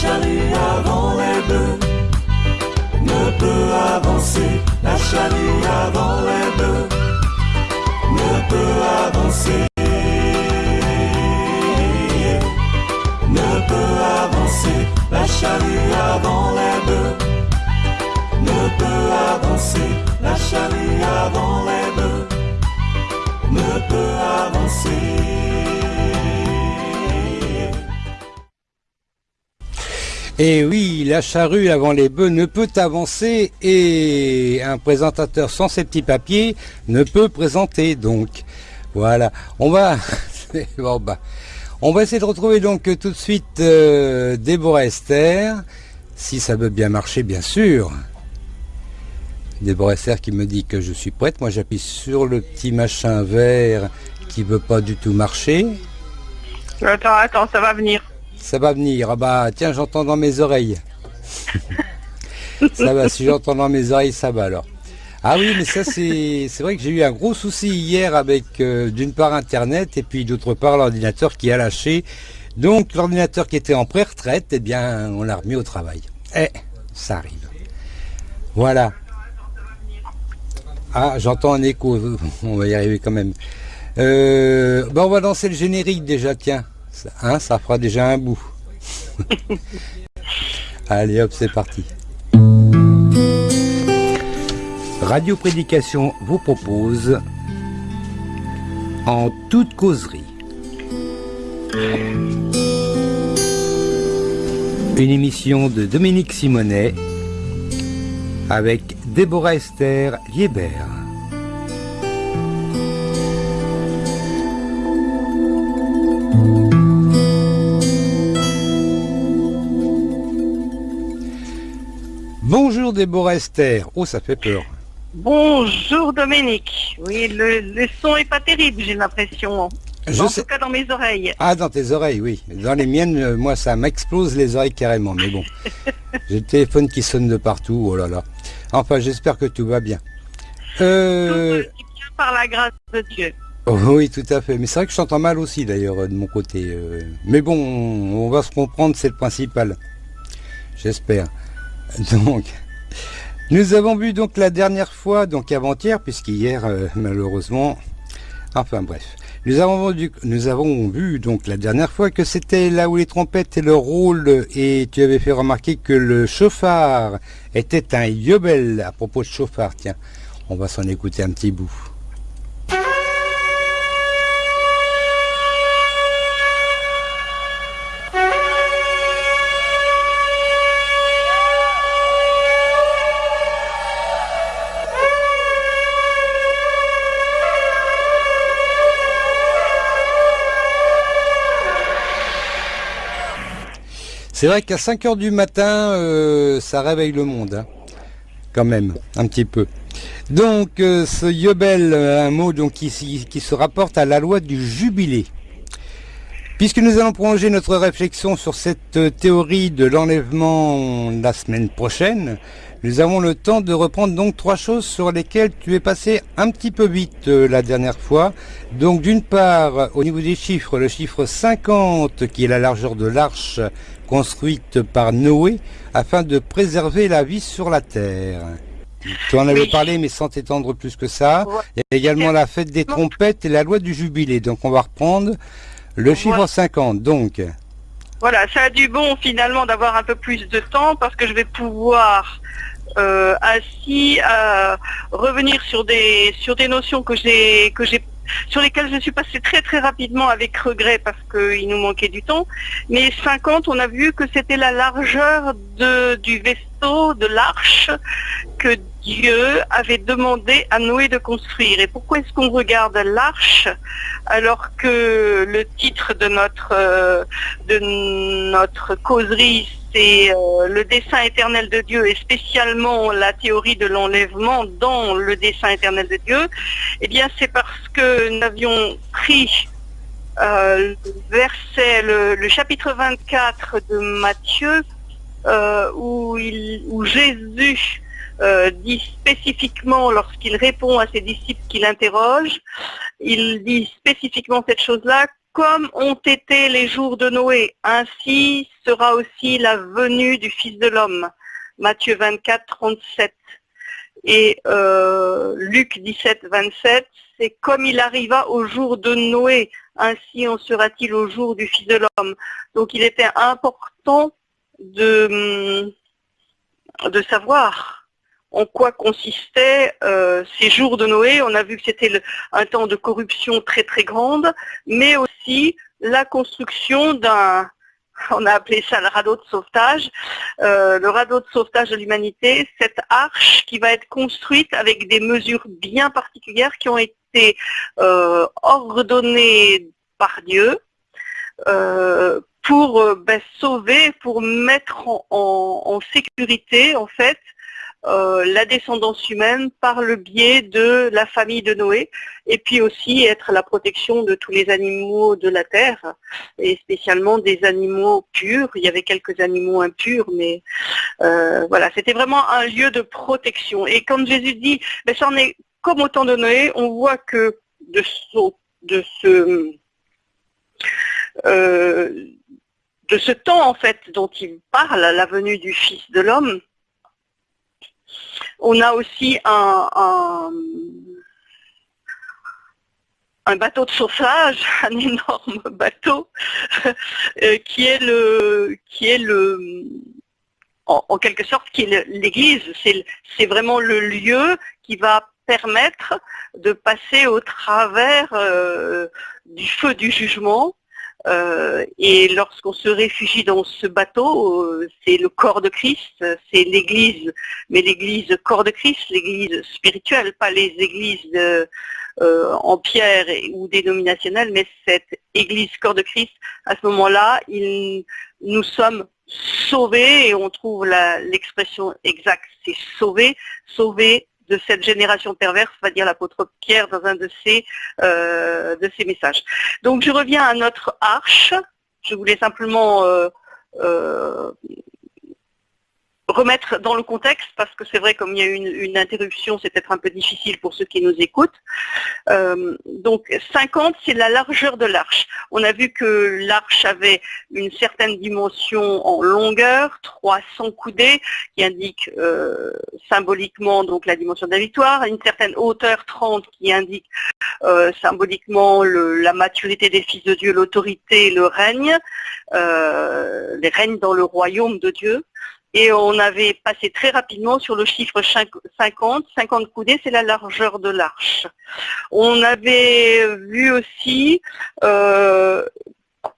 charrue avant les bœufs ne peut avancer. La charrue avant les bœufs ne peut avancer. Ne peut avancer. La charrue avant les bœufs ne peut avancer. La charrue avant les bœufs ne peut avancer. Et oui, la charrue avant les bœufs ne peut avancer et un présentateur sans ses petits papiers ne peut présenter. Donc voilà, on va bah, on va essayer de retrouver donc tout de suite euh, Déborah Esther, si ça veut bien marcher bien sûr. Déborah Esther qui me dit que je suis prête. Moi j'appuie sur le petit machin vert qui veut pas du tout marcher. Attends, attends, ça va venir. Ça va venir. Ah bah tiens, j'entends dans mes oreilles. ça va, si j'entends dans mes oreilles, ça va alors. Ah oui, mais ça c'est vrai que j'ai eu un gros souci hier avec euh, d'une part Internet et puis d'autre part l'ordinateur qui a lâché. Donc l'ordinateur qui était en pré-retraite, eh bien on l'a remis au travail. Eh, ça arrive. Voilà. Ah, j'entends un écho. On va y arriver quand même. Euh, on va lancer le générique déjà, tiens. Hein, ça fera déjà un bout. Allez hop, c'est parti. Radio Prédication vous propose En toute causerie une émission de Dominique Simonet avec Déborah Esther Liebert. Bonjour Déborah Esther. Oh, ça fait peur. Bonjour Dominique. Oui, le, son est pas terrible, j'ai l'impression. en tout cas dans mes oreilles. Ah, dans tes oreilles, oui. Dans les miennes, euh, moi, ça m'explose les oreilles carrément. Mais bon, j'ai le téléphone qui sonne de partout. Oh là là. Enfin, j'espère que tout va bien. Euh... Tout bien par la grâce de Dieu. Oh, oui, tout à fait. Mais c'est vrai que je t'entends mal aussi, d'ailleurs, de mon côté. Euh. Mais bon, on va se comprendre, c'est le principal. J'espère. Donc, nous avons vu donc la dernière fois, donc avant-hier, puisqu'hier, euh, malheureusement, enfin bref, nous avons, vu, donc la dernière fois que c'était là où les trompettes et le rôle, et tu avais fait remarquer que le chauffard était un yobel à propos de chauffard. Tiens, on va s'en écouter un petit bout. C'est vrai qu'à 5 heures du matin, euh, ça réveille le monde, hein. quand même, un petit peu. Donc, euh, ce yobel, euh, un mot qui, se rapporte à la loi du jubilé. Puisque nous allons prolonger notre réflexion sur cette théorie de l'enlèvement la semaine prochaine, nous avons le temps de reprendre donc trois choses sur lesquelles tu es passé un petit peu vite la dernière fois. Donc d'une part, au niveau des chiffres, le chiffre 50 qui est la largeur de l'arche construite par Noé afin de préserver la vie sur la terre. Tu en avais parlé, mais sans t'étendre plus que ça. Il y a également la fête des trompettes et la loi du jubilé. Donc on va reprendre le chiffre 50. Donc. Voilà, ça a du bon finalement d'avoir un peu plus de temps parce que je vais pouvoir euh, ainsi euh, revenir sur des sur des notions que j'ai que j'ai sur lesquels je suis passée très très rapidement avec regret parce qu'il nous manquait du temps. Mais 50, on a vu que c'était la largeur du de l'arche, que Dieu avait demandé à Noé de construire. Et pourquoi est-ce qu'on regarde l'arche alors que le titre de notre, euh, de notre causerie c'est euh, le dessin éternel de Dieu et spécialement la théorie de l'enlèvement dans le dessin éternel de Dieu, eh bien c'est parce que nous avions pris euh, verset, le, chapitre 24 de Matthieu, euh, où, Jésus dit spécifiquement, lorsqu'il répond à ses disciples qu'il interroge, il dit spécifiquement cette chose-là, comme ont été les jours de Noé, ainsi sera aussi la venue du Fils de l'homme. Matthieu 24, 37. Et euh, Luc 17, 27, c'est comme il arriva au jour de Noé, ainsi en sera-t-il au jour du Fils de l'homme. Donc il était important de, de savoir en quoi consistaient euh, ces jours de Noé. On a vu que c'était un temps de corruption très très grande, mais aussi la construction d'un, on a appelé ça le radeau de sauvetage, euh, le radeau de sauvetage de l'humanité, cette arche qui va être construite avec des mesures bien particulières qui ont été euh, ordonnées par Dieu pour ben, sauver, pour mettre en, sécurité en fait euh, la descendance humaine par le biais de la famille de Noé et puis aussi être la protection de tous les animaux de la terre et spécialement des animaux purs. Il y avait quelques animaux impurs, mais euh, voilà, c'était vraiment un lieu de protection. Et comme Jésus dit, ben, ça en est comme au temps de Noé, on voit que de ce, euh, de ce temps en fait dont il parle, la venue du Fils de l'homme, on a aussi un, bateau de sauvetage, un énorme bateau, euh, qui est le, qui est le, en, quelque sorte, qui est l'église. C'est vraiment le lieu qui va permettre de passer au travers euh, du feu du jugement euh, et lorsqu'on se réfugie dans ce bateau, euh, c'est le corps de Christ, c'est l'Église, mais l'Église corps de Christ, l'Église spirituelle, pas les églises euh, en pierre ou dénominationnelles, mais cette Église corps de Christ, à ce moment-là, nous sommes sauvés, et on trouve l'expression exacte, c'est sauver, sauver de cette génération perverse, va dire l'apôtre Pierre dans un de ses, euh, de ses messages. Donc je reviens à notre arche. Je voulais simplement euh, euh, remettre dans le contexte, parce que c'est vrai, comme il y a eu une, interruption, c'est peut-être un peu difficile pour ceux qui nous écoutent. Euh, donc 50, c'est la largeur de l'arche. On a vu que l'arche avait une certaine dimension en longueur, 300 coudées, qui indique euh, symboliquement donc la dimension de la victoire, une certaine hauteur 30 qui indique euh, symboliquement la maturité des fils de Dieu, l'autorité, le règne, les règnes dans le royaume de Dieu. Et on avait passé très rapidement sur le chiffre 50. 50 coudées, c'est la largeur de l'arche. On avait vu aussi euh,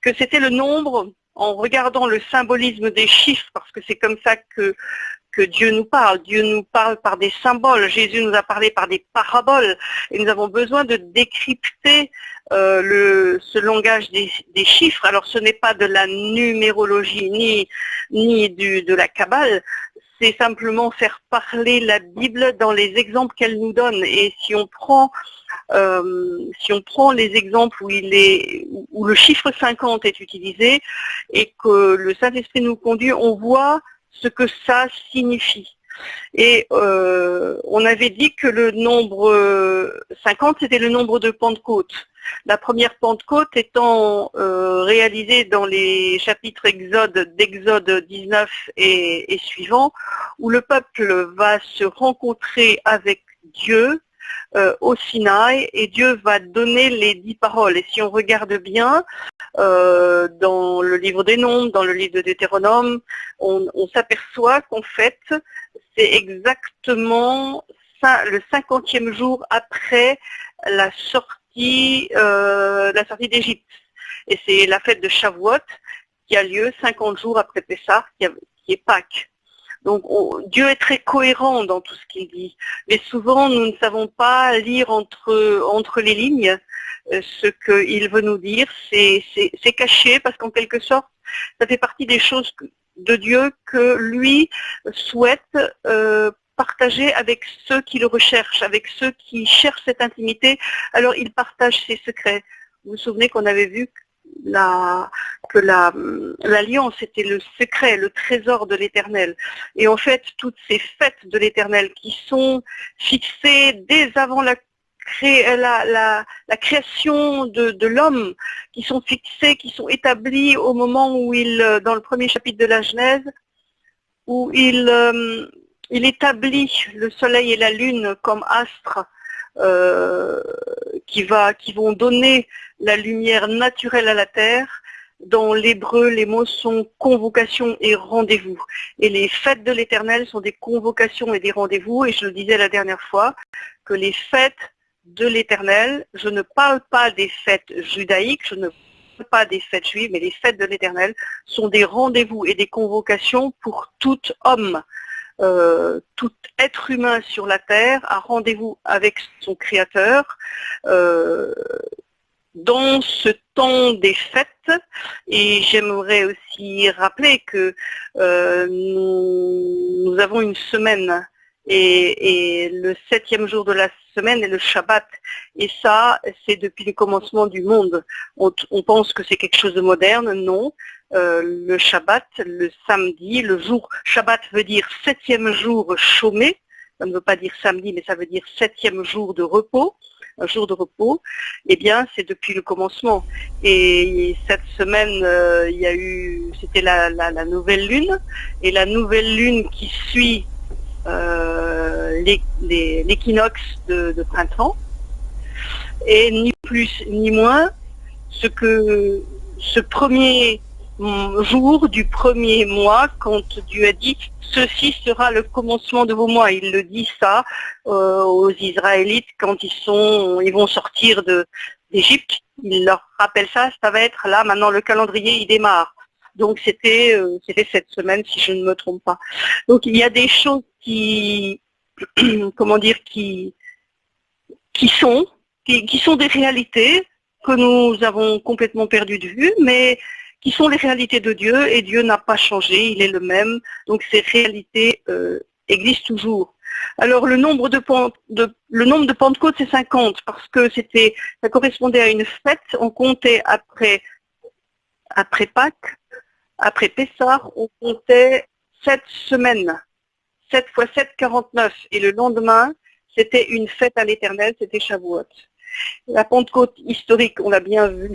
que c'était le nombre, en regardant le symbolisme des chiffres, parce que c'est comme ça que que Dieu nous parle. Dieu nous parle par des symboles. Jésus nous a parlé par des paraboles. Et nous avons besoin de décrypter euh, ce langage des, chiffres. Alors ce n'est pas de la numérologie ni, ni de la cabale. C'est simplement faire parler la Bible dans les exemples qu'elle nous donne. Et si on prend euh, si on prend les exemples où, il est, où le chiffre 50 est utilisé et que le Saint-Esprit nous conduit, on voit ce que ça signifie. Et euh, on avait dit que le nombre 50, c'était le nombre de Pentecôte. La première Pentecôte étant euh, réalisée dans les chapitres Exode, d'Exode 19 et, et suivants, où le peuple va se rencontrer avec Dieu euh, au Sinaï et Dieu va donner les dix paroles. Et si on regarde bien, euh, dans le livre des Nombres, dans le livre de Deutéronome, on, s'aperçoit qu'en fait, c'est exactement le cinquantième jour après la sortie, euh, sortie d'Égypte. Et c'est la fête de Shavuot qui a lieu 50 jours après Pessah, qui est Pâques. Donc Dieu est très cohérent dans tout ce qu'il dit. Mais souvent, nous ne savons pas lire entre, les lignes euh, ce qu'il veut nous dire. C'est caché parce qu'en quelque sorte, ça fait partie des choses de Dieu que lui souhaite euh, partager avec ceux qui le recherchent, avec ceux qui cherchent cette intimité. Alors il partage ses secrets. Vous vous souvenez qu'on avait vu que l'alliance était le secret, le trésor de l'éternel. Et en fait, toutes ces fêtes de l'éternel qui sont fixées dès avant la création de, l'homme qui sont fixés, qui sont établis au moment où il, dans le premier chapitre de la Genèse, où il, euh, établit le soleil et la lune comme astres euh, qui, vont donner la lumière naturelle à la terre. Dans l'hébreu, les mots sont convocation et rendez-vous. Et les fêtes de l'éternel sont des convocations et des rendez-vous. Et je le disais la dernière fois, que les fêtes de l'éternel, je ne parle pas des fêtes judaïques, je ne parle pas des fêtes juives, mais les fêtes de l'éternel sont des rendez-vous et des convocations pour tout homme, euh, tout être humain sur la terre a rendez-vous avec son créateur euh, dans ce temps des fêtes. Et j'aimerais aussi rappeler que euh, nous, avons une semaine et, le septième jour de la semaine est le Shabbat. Et ça, c'est depuis le commencement du monde. On, pense que c'est quelque chose de moderne. Non. Euh, le Shabbat, le samedi, le jour, Shabbat veut dire septième jour chômé. Ça ne veut pas dire samedi, mais ça veut dire septième jour de repos un jour de repos, eh bien, c'est depuis le commencement. Et cette semaine, euh, il y a eu, c'était la, nouvelle lune, et la nouvelle lune qui suit l'équinoxe de, printemps, et ni plus ni moins ce que ce premier jour du premier mois, quand Dieu a dit ceci sera le commencement de vos mois. Il le dit ça euh, aux Israélites quand ils sont, ils vont sortir d'Égypte. Il leur rappelle ça. Ça va être là maintenant le calendrier il démarre. Donc c'était euh, c'était cette semaine si je ne me trompe pas. Donc il y a des choses qui comment dire qui qui sont qui, sont des réalités que nous avons complètement perdu de vue, mais qui sont les réalités de Dieu et Dieu n'a pas changé, il est le même. Donc ces réalités euh, existent toujours. Alors le nombre de, de le nombre de Pentecôte c'est 50 parce que c'était ça correspondait à une fête. On comptait après après Pâques après Pessah, on comptait 7 semaines. 7 fois 7, 49. Et le lendemain, c'était une fête à l'éternel, c'était Shavuot. La Pentecôte historique, on l'a bien vu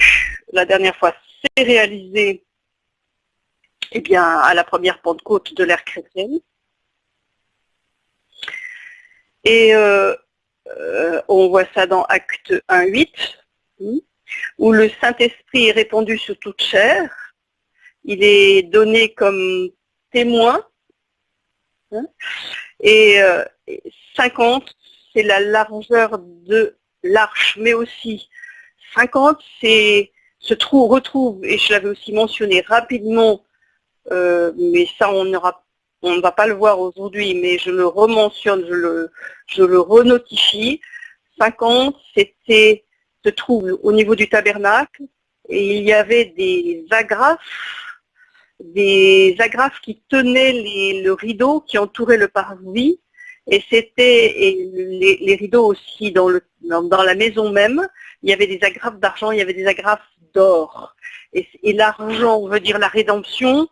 la dernière fois, c'est réalisé eh bien, à la première Pentecôte de l'ère chrétienne. Et euh, euh, on voit ça dans Acte 1, 8, hmm, où le Saint-Esprit est répandu sur toute chair il est donné comme témoin. Et 50, euh, c'est la largeur de l'arche, mais aussi 50, c'est se trouve, retrouve, et je l'avais aussi mentionné rapidement, euh, mais ça on ne va pas le voir aujourd'hui, mais je le rementionne, je le, je le renotifie. 50, c'était, se trouve au niveau du tabernacle, et il y avait des agrafes des agrafes qui tenaient le rideau qui entourait le parvis. Et c'était les, rideaux aussi dans, la maison même. Il y avait des agrafes d'argent, il y avait des agrafes d'or. Et, et l'argent veut dire la rédemption.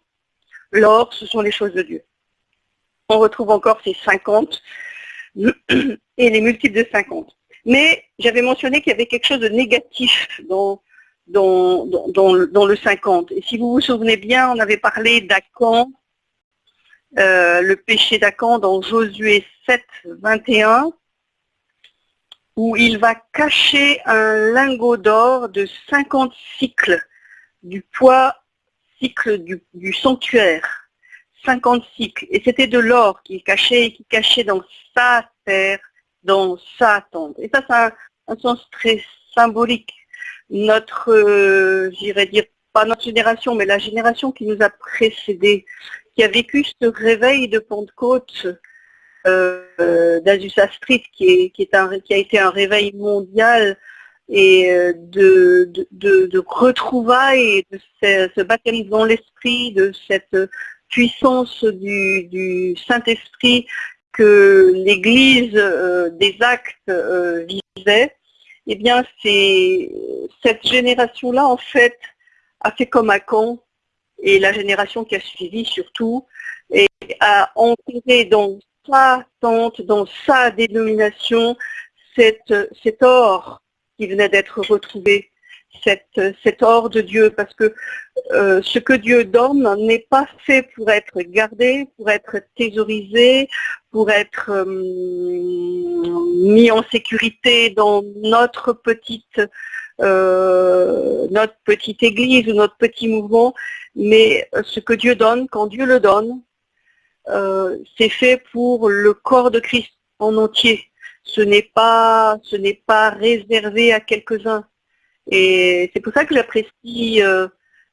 L'or, ce sont les choses de Dieu. On retrouve encore ces 50 et les multiples de 50. Mais j'avais mentionné qu'il y avait quelque chose de négatif dans dans, dans, le 50. Et si vous vous souvenez bien, on avait parlé d'Acan, euh, le péché d'Acan dans Josué 7, 21, où il va cacher un lingot d'or de 50 cycles du poids cycle du, sanctuaire. 50 cycles. Et c'était de l'or qu'il cachait et qu'il cachait dans sa terre, dans sa tente. Et ça, ça a un sens très symbolique notre, euh, j'irais dire, pas notre génération, mais la génération qui nous a précédés, qui a vécu ce réveil de Pentecôte euh, d'Azusa Street, qui a été un réveil mondial et euh, de, de, retrouvailles, de ce, baptême dans l'esprit, de cette puissance du, Saint-Esprit que l'Église des actes visait eh bien, cette génération-là, en fait, a fait comme à Caen, et la génération qui a suivi surtout, et a enterré dans sa tente, dans sa dénomination, cet or qui venait d'être retrouvé, cette, cet or de Dieu, parce que euh, ce que Dieu donne n'est pas fait pour être gardé, pour être thésaurisé, pour être euh, mis en sécurité dans notre petite euh, notre petite église ou notre petit mouvement, mais ce que Dieu donne, quand Dieu le donne, c'est fait pour le corps de Christ en entier. Ce n'est pas, ce n'est pas réservé à quelques-uns. Et c'est pour ça que j'apprécie euh,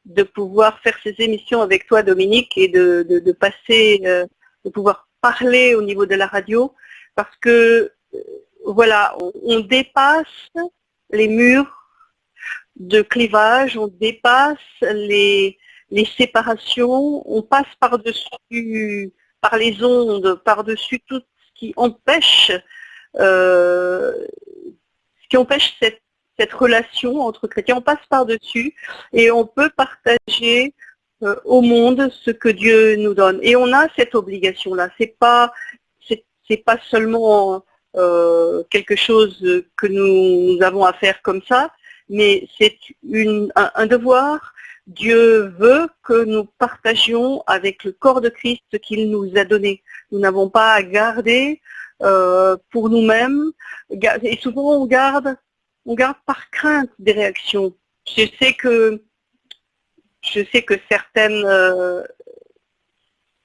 de pouvoir faire ces émissions avec toi, Dominique, et de, passer, euh, de pouvoir parler au niveau de la radio, parce que euh, voilà, on, dépasse les murs de clivage, on dépasse les, les séparations, on passe par-dessus, par les ondes, par-dessus tout ce qui empêche, ce qui empêche cette cette relation entre chrétiens. On passe par-dessus et on peut partager euh, au monde ce que Dieu nous donne. Et on a cette obligation-là. C'est pas c'est pas seulement euh, quelque chose que nous, avons à faire comme ça, mais c'est un, un, devoir. Dieu veut que nous partagions avec le corps de Christ ce qu'il nous a donné. Nous n'avons pas à garder euh, pour nous-mêmes. Et souvent on garde on garde par crainte des réactions. Je sais que je sais que euh,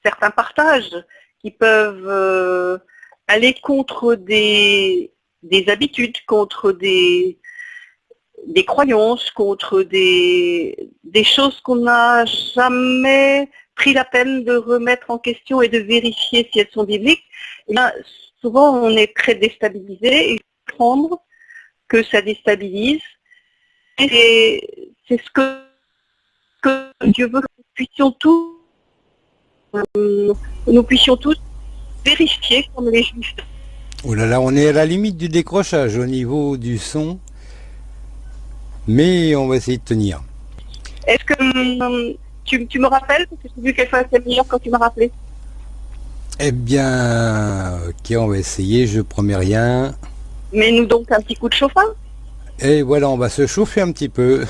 certains partages qui peuvent euh, aller contre des, des habitudes, contre des, des croyances, contre des, des choses qu'on n'a jamais pris la peine de remettre en question et de vérifier si elles sont bibliques, eh souvent on est très déstabilisé et prendre que ça déstabilise. Et c'est ce que, Dieu veut que nous puissions tous, euh, nous puissions tous vérifier comme les juifs. Oh là là, on est à la limite du décrochage au niveau du son, mais on va essayer de tenir. Est-ce que hum, tu, me rappelles Parce que j'ai vu qu'elle fois assez meilleure quand tu m'as rappelé. Eh bien, ok, on va essayer, je promets rien. Mets-nous donc un petit coup de chauffard. Et voilà, on va se chauffer un petit peu.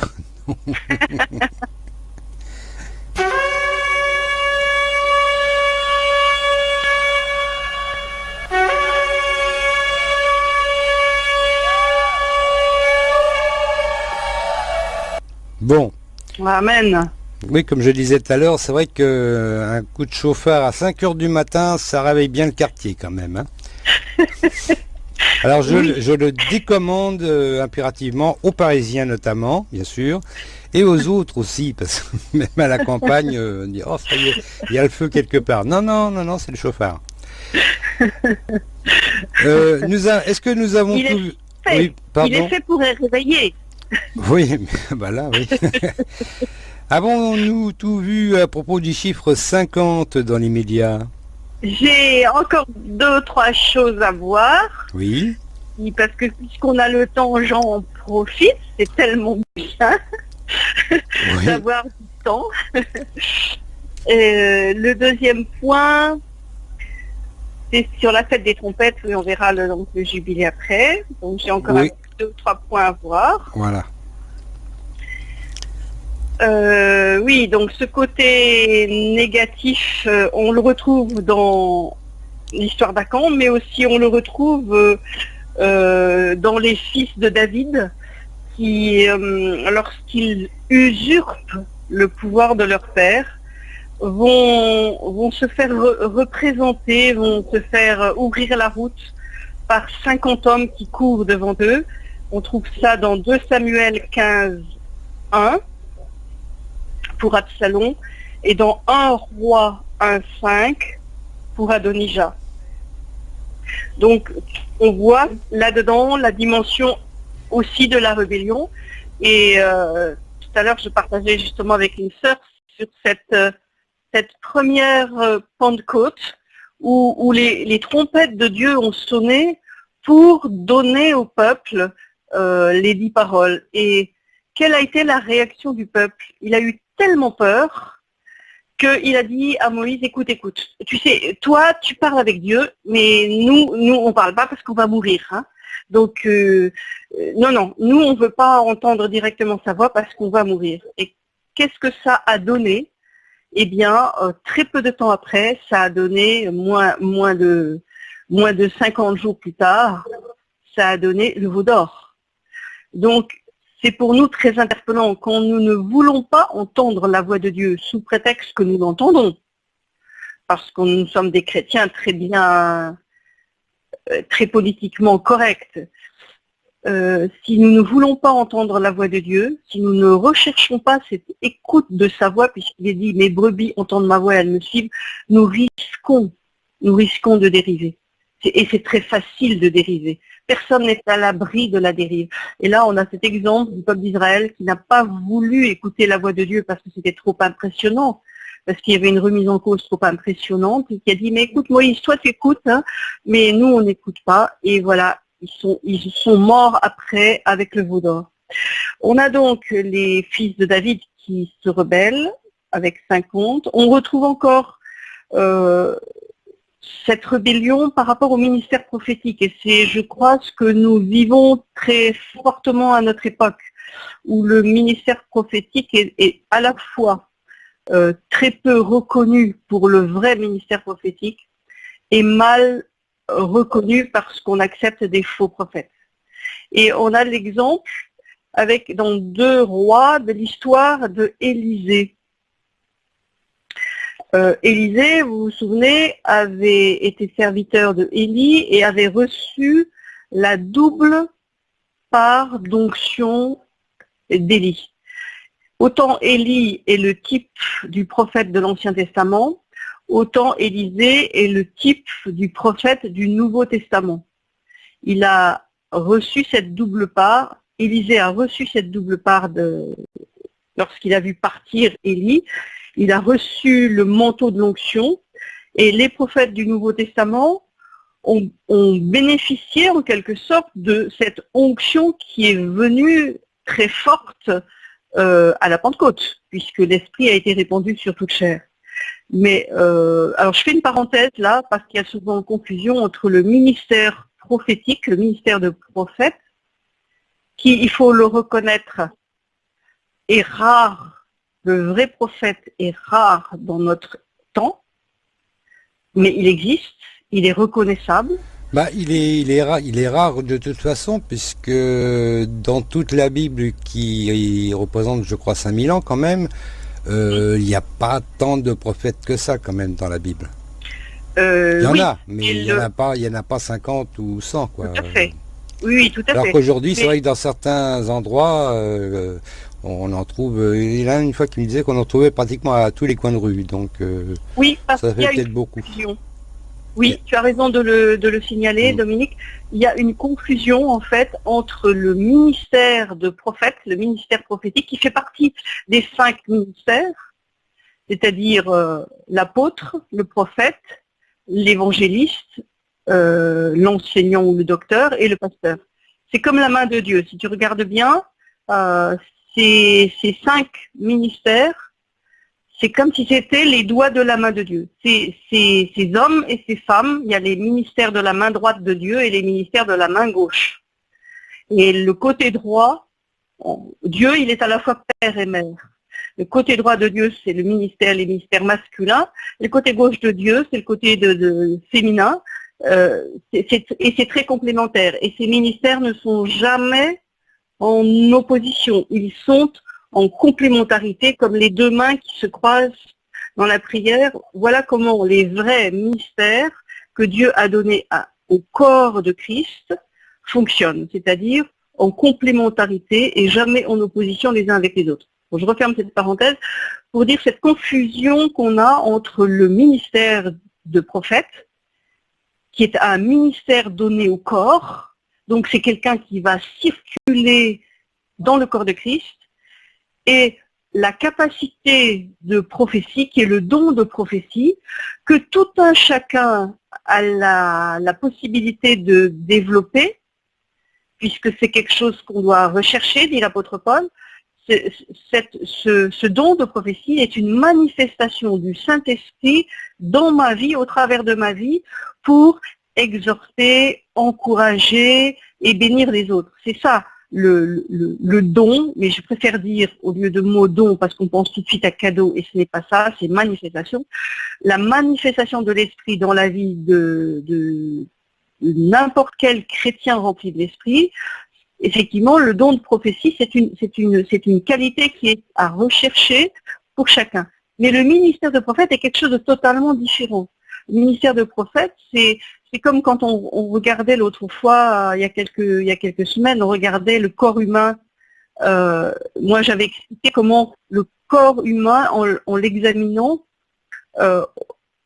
Bon. Amen. Oui, comme je disais tout à l'heure, c'est vrai qu'un coup de chauffard à 5 heures du matin, ça réveille bien le quartier quand même. Hein. Alors je, le décommande euh, impérativement aux Parisiens notamment, bien sûr, et aux autres aussi, parce que même à la campagne, euh, on dit oh ça y est, il y a le feu quelque part. Non, non, non, non, c'est le chauffard. Euh, est-ce que nous avons il tout est fait. Il est fait pour réveiller. Oui, bah là, oui. Avons-nous tout vu à propos du chiffre 50 dans les médias? J'ai encore deux, trois choses à voir. Oui. Parce que puisqu'on a le temps, j'en profite. C'est tellement bien d'avoir du temps. Euh, le deuxième point, c'est sur la fête des trompettes. Oui, on verra le, le jubilé après. Donc j'ai encore deux ou trois points à voir. Voilà. Euh, oui, donc ce côté négatif, euh, on le retrouve dans l'histoire d'Acan, mais aussi on le retrouve euh, dans les fils de David, qui, lorsqu'ils usurpent le pouvoir de leur père, vont, se faire représenter, vont se faire ouvrir la route par 50 hommes qui courent devant eux. On trouve ça dans 2 Samuel 15, 1 pour Absalom et dans 1 roi 1.5 pour Adonijah. Donc on voit là-dedans la dimension aussi de la rébellion. Et euh, tout à l'heure, je partageais justement avec une sœur sur cette, euh, cette première euh, Pentecôte où, où les, trompettes de Dieu ont sonné pour donner au peuple les dix paroles. Et quelle a été la réaction du peuple? Il a eu tellement peur qu'il a dit à Moïse, écoute, écoute, tu sais, toi, tu parles avec Dieu, mais nous, nous, on parle pas parce qu'on va mourir. Hein. Donc, euh, euh, non, non, nous, on ne veut pas entendre directement sa voix parce qu'on va mourir. Et qu'est-ce que ça a donné? Eh bien, euh, très peu de temps après, ça a donné moins, moins, de, moins de 50 jours plus tard, ça a donné le veau d'or. Donc, c'est pour nous très interpellant quand nous ne voulons pas entendre la voix de Dieu sous prétexte que nous l'entendons, parce que nous sommes des chrétiens très bien, euh, très politiquement corrects. Euh, si nous ne voulons pas entendre la voix de Dieu, si nous ne recherchons pas cette écoute de sa voix, puisqu'il est dit « mes brebis entendent ma voix et elles me suivent », nous risquons, nous risquons de dériver. Et c'est très facile de dériver. Personne n'est à l'abri de la dérive. Et là, on a cet exemple du peuple d'Israël qui n'a pas voulu écouter la voix de Dieu parce que c'était trop impressionnant, parce qu'il y avait une remise en cause trop impressionnante, et qui a dit, mais écoute Moïse, toi tu écoutes, hein, mais nous on n'écoute pas. Et voilà, ils sont, ils sont morts après avec le veau d'or. On a donc les fils de David qui se rebellent avec 50. On retrouve encore euh, cette rébellion par rapport au ministère prophétique. Et c'est, je crois, ce que nous vivons très fortement à notre époque, où le ministère prophétique est, à la fois euh, très peu reconnu pour le vrai ministère prophétique et mal reconnu parce qu'on accepte des faux prophètes. Et on a l'exemple avec dans deux rois de l'histoire de Élisée. Euh, Élisée, vous vous souvenez, avait été serviteur de Élie et avait reçu la double part d'onction d'Élie. Autant Élie est le type du prophète de l'Ancien Testament, autant Élisée est le type du prophète du Nouveau Testament. Il a reçu cette double part, Élisée a reçu cette double part lorsqu'il a vu partir Élie, il a reçu le manteau de l'onction et les prophètes du Nouveau Testament ont, bénéficié en quelque sorte de cette onction qui est venue très forte euh, à la Pentecôte, puisque l'Esprit a été répandu sur toute chair. Mais euh, alors je fais une parenthèse là, parce qu'il y a souvent une confusion entre le ministère prophétique, le ministère de prophète, qui, il faut le reconnaître, est rare le vrai prophète est rare dans notre temps, mais il existe, il est reconnaissable. Bah, il, est, il, est rare, il est rare de toute façon, puisque dans toute la Bible qui représente, je crois, 5000 ans quand même, euh, il n'y a pas tant de prophètes que ça quand même dans la Bible. Euh, il y en a, mais il n'y en, a pas, il en a pas 50 ou 100. Quoi. Tout à fait. Oui, oui, tout à Alors qu'aujourd'hui, c'est vrai que dans certains endroits, euh, on en trouve, euh, il y a une fois qui me disait qu'on en trouvait pratiquement à tous les coins de rue, donc euh, oui, parce ça fait peut-être beaucoup. Oui, tu as raison de le, signaler, mm. Dominique. Il y a une confusion en fait entre le ministère de prophète, le ministère prophétique, qui fait partie des cinq ministères, c'est-à-dire euh, l'apôtre, le prophète, l'évangéliste, l'enseignant ou le docteur et le pasteur. C'est comme la main de Dieu. Si tu regardes bien, ces, cinq ministères, c'est comme si c'était les doigts de la main de Dieu. Ces, ces, hommes et ces femmes, il y a les ministères de la main droite de Dieu et les ministères de la main gauche. Et le côté droit, Dieu, il est à la fois père et mère. Le côté droit de Dieu, c'est le ministère, les ministères masculins. Le côté gauche de Dieu, c'est le côté de, féminin. Euh, et c'est très complémentaire. Et ces ministères ne sont jamais en opposition, ils sont en complémentarité comme les deux mains qui se croisent dans la prière. Voilà comment les vrais mystères que Dieu a donnés au corps de Christ fonctionnent, c'est-à-dire en complémentarité et jamais en opposition les uns avec les autres. je referme cette parenthèse pour dire cette confusion qu'on a entre le ministère de prophète, qui est un ministère donné au corps, donc c'est quelqu'un qui va circuler dans le corps de Christ. Et la capacité de prophétie, qui est le don de prophétie, que tout un chacun a la, possibilité de développer, puisque c'est quelque chose qu'on doit rechercher, dit l'apôtre Paul, ce, don de prophétie est une manifestation du Saint-Esprit dans ma vie, au travers de ma vie, pour exhorter, encourager et bénir les autres. C'est ça le, don, mais je préfère dire au lieu de mot don, parce qu'on pense tout de suite à cadeau, et ce n'est pas ça, c'est manifestation. La manifestation de l'esprit dans la vie de, n'importe quel chrétien rempli de l'esprit, effectivement, le don de prophétie, c'est une, une, c'est une qualité qui est à rechercher pour chacun. Mais le ministère de prophète est quelque chose de totalement différent. Le ministère de prophète, c'est, c'est comme quand on, regardait l'autre fois, il y, a quelques, il y a quelques semaines, on regardait le corps humain. Euh, moi, j'avais expliqué comment le corps humain, en, l'examinant, euh,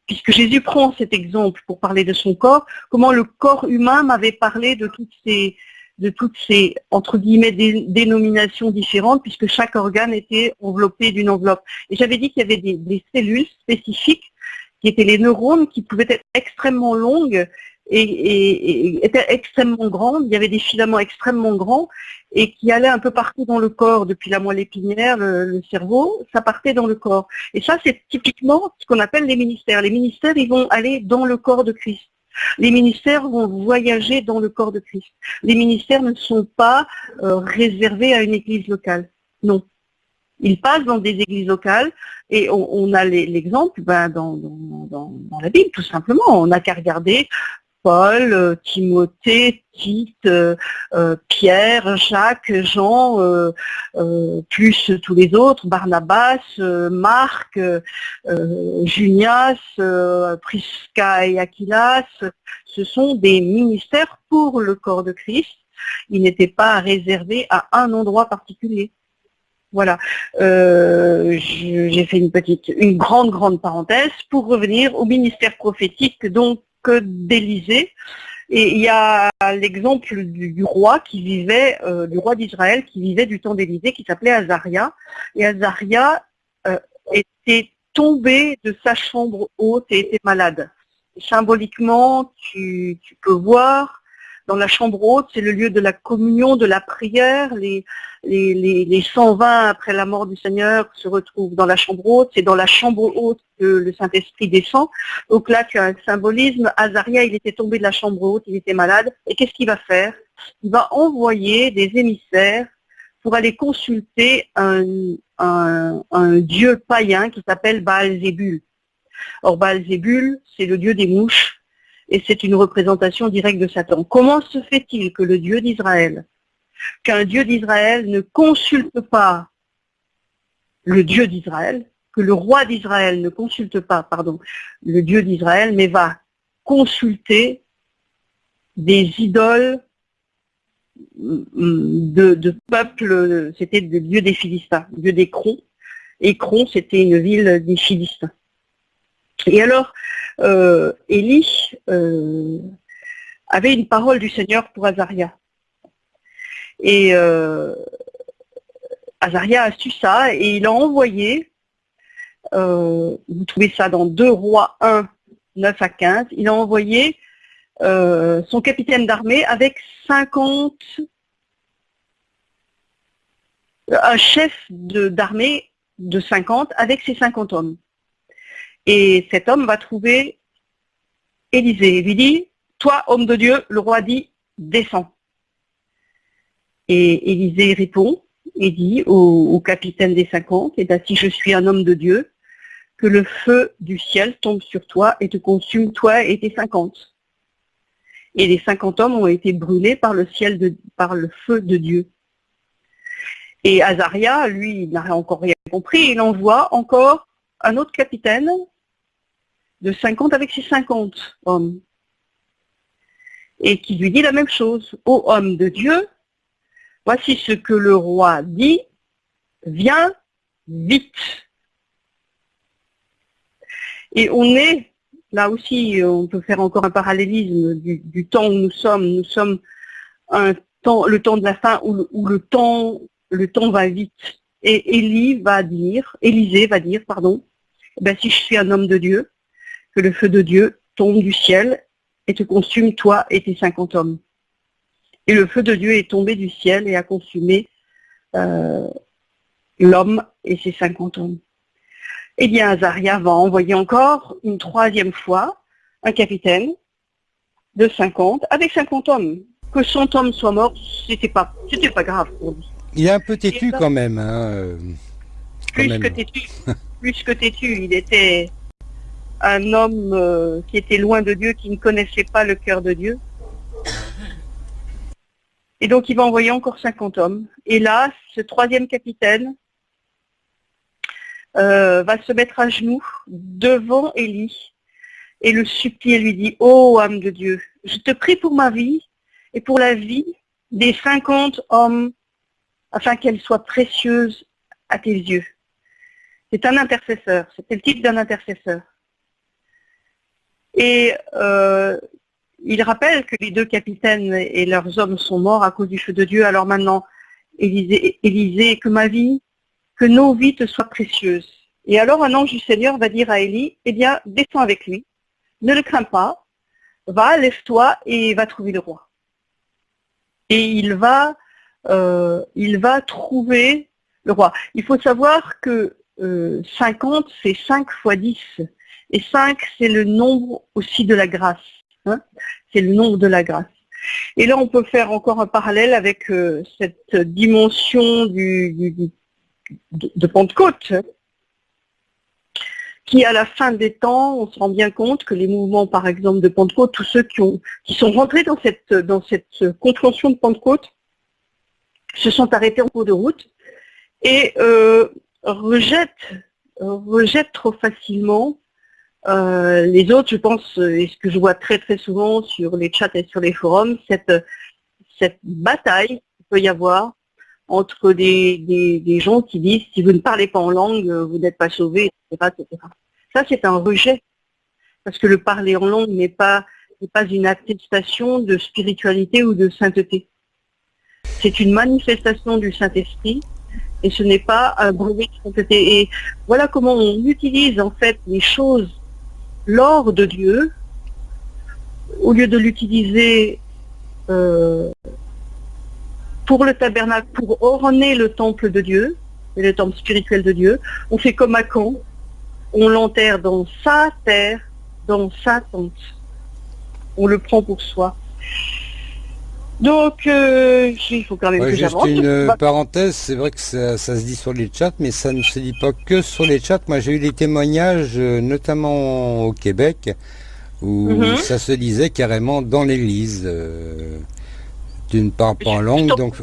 puisque Jésus prend cet exemple pour parler de son corps, comment le corps humain m'avait parlé de toutes ces, de toutes ces, entre guillemets, dénominations différentes, puisque chaque organe était enveloppé d'une enveloppe. Et j'avais dit qu'il y avait des, cellules spécifiques, qui étaient les neurones, qui pouvaient être extrêmement longues et, étaient extrêmement grandes. Il y avait des filaments extrêmement grands et qui allaient un peu partout dans le corps, depuis la moelle épinière, le, cerveau, ça partait dans le corps. Et ça, c'est typiquement ce qu'on appelle les ministères. Les ministères, ils vont aller dans le corps de Christ. Les ministères vont voyager dans le corps de Christ. Les ministères ne sont pas euh, réservés à une église locale. Non. Ils passent dans des églises locales et on, a l'exemple ben, dans, la Bible, tout simplement. On n'a qu'à regarder Paul, euh, Timothée, Tite, euh, euh, Pierre, Jacques, Jean, plus tous les autres, Barnabas, Marc, Junias, Prisca et Aquilas, ce sont des ministères pour le corps de Christ. Ils n'étaient pas réservés à un endroit particulier. Voilà, j'ai fait une petite, une grande, grande parenthèse pour revenir au ministère prophétique donc d'Élysée. Et il y a l'exemple du, roi qui vivait, euh, du roi d'Israël qui vivait du temps d'Élysée, qui s'appelait Azaria. Et Azaria euh, était tombé de sa chambre haute et était malade. Symboliquement, tu peux voir dans la chambre haute, c'est le lieu de la communion, de la prière. Les, les, les, les 120 après la mort du Seigneur se retrouvent dans la chambre haute. C'est dans la chambre haute que le Saint-Esprit descend. Donc là, un symbolisme. Azaria, il était tombé de la chambre haute, il était malade. Et qu'est-ce qu'il va faire? Il va envoyer des émissaires pour aller consulter un dieu païen qui s'appelle Baal-Zébul. Or, Baal-Zébul, c'est le dieu des mouches et c'est une représentation directe de Satan. Comment se fait-il que le Dieu d'Israël, qu'un Dieu d'Israël ne consulte pas le Dieu d'Israël, que le roi d'Israël ne consulte pas, pardon, le Dieu d'Israël, mais va consulter des idoles de, de peuples, c'était le dieu des Philistins, dieu d'Écron. Écron, c'était une ville des Philistins. Et alors, euh, Élie euh, avait une parole du Seigneur pour Azaria. Et euh, Azaria a su ça et il a envoyé, vous trouvez ça dans 2 rois 1, 9 à 15, il a envoyé son capitaine d'armée avec 50, un chef d'armée de, de 50 avec ses 50 hommes. Et cet homme va trouver Élisée et lui dit, toi, homme de Dieu, le roi dit, descends. Et Élisée répond et dit au, capitaine des cinquante, et ben, si je suis un homme de Dieu, que le feu du ciel tombe sur toi et te consume toi et tes cinquante. Et les cinquante hommes ont été brûlés par le par le feu de Dieu. Et Azaria, lui, il n'a encore rien compris, il envoie encore un autre capitaine de 50 avec ses 50 hommes. Et qui lui dit la même chose. Ô homme de Dieu, voici ce que le roi dit, viens vite. Et on est, là aussi, on peut faire encore un parallélisme du, temps où nous sommes. Nous sommes un temps, le temps de la fin où le, temps, le temps va vite. Et Élie va dire, Élisée va dire, pardon, ben, si je suis un homme de Dieu, que le feu de Dieu tombe du ciel et te consume toi et tes cinquante hommes. Et le feu de Dieu est tombé du ciel et a consumé euh, l'homme et ses cinquante hommes. Eh bien, Azaria va envoyer encore une troisième fois un capitaine de 50 avec 50 hommes. que son homme soit mort, c'était pas, c'était pas grave pour lui. Il est un peu têtu quand même. Hein, euh, quand Plus même. que têtu, plus que têtu, il était un homme euh, qui était loin de Dieu, qui ne connaissait pas le cœur de Dieu. Et donc il va envoyer encore 50 hommes. Et là, ce troisième capitaine euh, va se mettre à genoux devant Élie et le supplie lui dit, Ô âme de Dieu, je te prie pour ma vie et pour la vie des 50 hommes afin qu'elle soit précieuse à tes yeux. C'est un intercesseur, c'était le titre d'un intercesseur. Et euh, il rappelle que les deux capitaines et leurs hommes sont morts à cause du feu de Dieu. Alors maintenant, Élisée, Élisée, que ma vie, que nos vies te soient précieuses. Et alors un ange du Seigneur va dire à Élie, eh bien, descends avec lui, ne le crains pas, va, lève-toi et va trouver le roi. Et il va, euh, il va trouver le roi. Il faut savoir que euh, 50, c'est 5 fois 10. Et 5, c'est le nombre aussi de la grâce. hein. c'est le nombre de la grâce. Et là, on peut faire encore un parallèle avec euh, cette dimension du, de, Pentecôte, hein, qui à la fin des temps, on se rend bien compte que les mouvements, par exemple, de Pentecôte, tous ceux qui sont rentrés dans cette, dans cette compréhension de Pentecôte, se sont arrêtés en cours de route et euh, rejettent, rejettent trop facilement euh, les autres, je pense, euh, et ce que je vois très très souvent sur les chats et sur les forums, cette, cette bataille qu'il peut y avoir entre des, des, gens qui disent si vous ne parlez pas en langue, euh, vous n'êtes pas sauvé, etc.. Ça, c'est un rejet. Parce que le parler en langue n'est pas, pas une attestation de spiritualité ou de sainteté. C'est une manifestation du Saint-Esprit et ce n'est pas un brevet de sainteté. Et voilà comment on utilise en fait les choses l'or de Dieu, au lieu de l'utiliser euh, pour le tabernacle, pour orner le temple de Dieu, le temple spirituel de Dieu, on fait comme Achan, on l'enterre dans sa terre, dans sa tente. On le prend pour soi. Donc, euh, il faut quand même Ouais, que juste une euh, Bah, parenthèse, c'est vrai que ça, ça se dit sur les chats, mais ça ne se dit pas que sur les chats. Moi j'ai eu des témoignages, euh, notamment au Québec, où Mhm. ça se disait carrément dans l'église. euh, tu ne parles pas en langue, je donc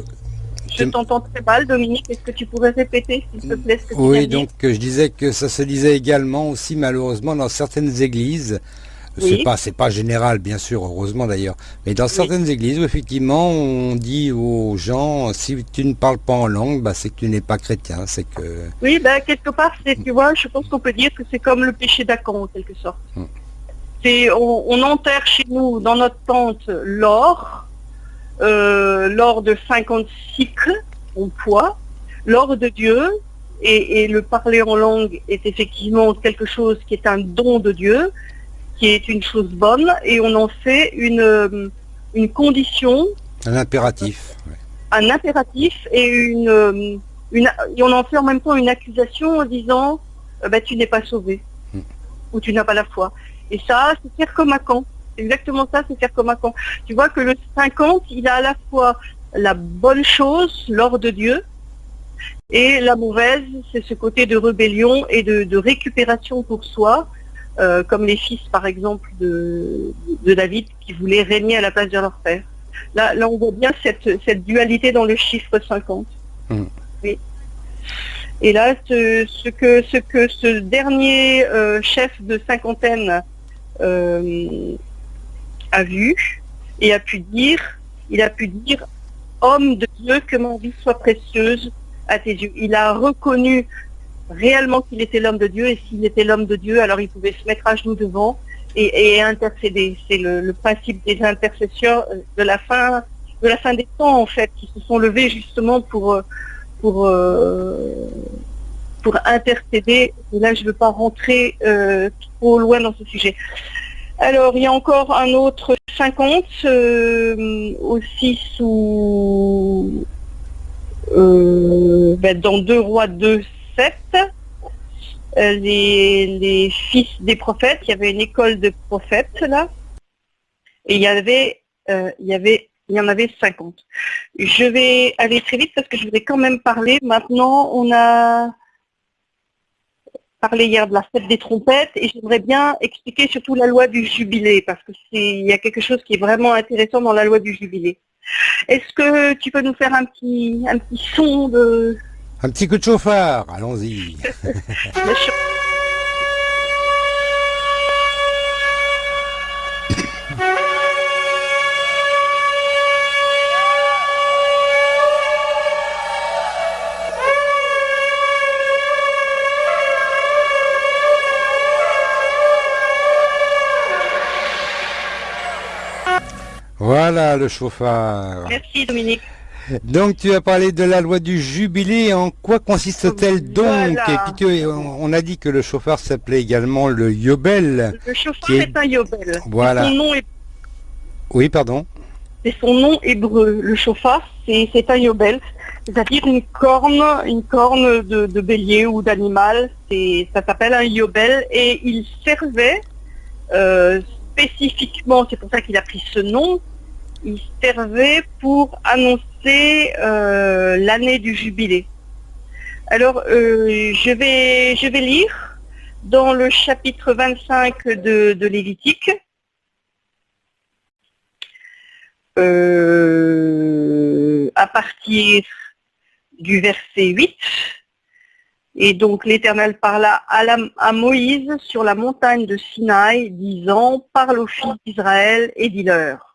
Je t'entends très mal, Dominique. Est-ce que tu pourrais répéter, s'il te plaît, ce que tu oui, de dire donc je disais que ça se disait également aussi malheureusement dans certaines églises. Oui. C'est pas, c'est pas général, bien sûr, heureusement d'ailleurs. Mais dans certaines églises effectivement on dit aux gens, si tu ne parles pas en langue, bah, c'est que tu n'es pas chrétien, c'est que. Oui, ben, quelque part, c'est, tu vois, je pense qu'on peut dire que c'est comme le péché d'Acan, en quelque sorte. Hmm. C'est, on, on enterre chez nous, dans notre tente, l'or, euh, l'or de 50 cycles en poids, l'or de Dieu, et, et le parler en langue est effectivement quelque chose qui est un don de Dieu, qui est une chose bonne, et on en fait une, euh, une condition Un impératif. ouais. un impératif et une, euh, une et on en fait en même temps une accusation en disant euh, bah, tu n'es pas sauvé Hmm. ou tu n'as pas la foi. Et ça, c'est faire comme à Caen. C'est exactement ça, c'est faire comme à Caen. Tu vois que le 50, il a à la fois la bonne chose, l'or de Dieu, et la mauvaise, c'est ce côté de rébellion et de, de récupération pour soi, euh, comme les fils par exemple de, de David qui voulaient régner à la place de leur père. Là, là on voit bien cette, cette dualité dans le chiffre 50. Mm. Oui. Et là, ce, ce que, ce que ce dernier euh, chef de cinquantaine euh, a vu et a pu dire, il a pu dire, homme de Dieu, que mon vie soit précieuse à tes yeux. Il a reconnu réellement qu'il était l'homme de Dieu et s'il était l'homme de Dieu, alors il pouvait se mettre à genoux devant et, intercéder. C'est le, principe des intercessions de la fin de la fin des temps en fait, qui se sont levés justement pour pour euh, pour intercéder. Et là, je ne veux pas rentrer euh, trop loin dans ce sujet. Alors, il y a encore un autre 50, euh, aussi sous ben, dans 2 rois 2, 7. euh, les, fils des prophètes, il y avait une école de prophètes là, et il y euh, en avait 50. Je vais aller très vite parce que je voudrais quand même parler. Maintenant, on a parlé hier de la fête des trompettes et j'aimerais bien expliquer surtout la loi du jubilé parce que il y a quelque chose qui est vraiment intéressant dans la loi du jubilé. Est-ce que tu peux nous faire un petit un petit son de Un petit coup de chauffard, allons-y. Voilà le chauffard. Merci Dominique. Donc tu as parlé de la loi du jubilé, en quoi consiste-t-elle donc? Voilà. Tu- on a dit que le chauffard s'appelait également le yobel. Le chauffard Qui est- est... un yobel. Voilà. Son nom est Oui, pardon. c'est son nom hébreu. Le chauffard, c'est un yobel, c'est-à-dire une corne, une corne de, de bélier ou d'animal. C'est ça s'appelle un yobel et il servait euh, spécifiquement, c'est pour ça qu'il a pris ce nom. Il servait pour annoncer euh, l'année du jubilé. Alors, euh, je vais je vais lire dans le chapitre 25 de, de Lévitique. euh, à partir du verset 8. Et donc l'Éternel parla à, la- à Moïse sur la montagne de Sinaï, disant, parle aux fils d'Israël et dis-leur,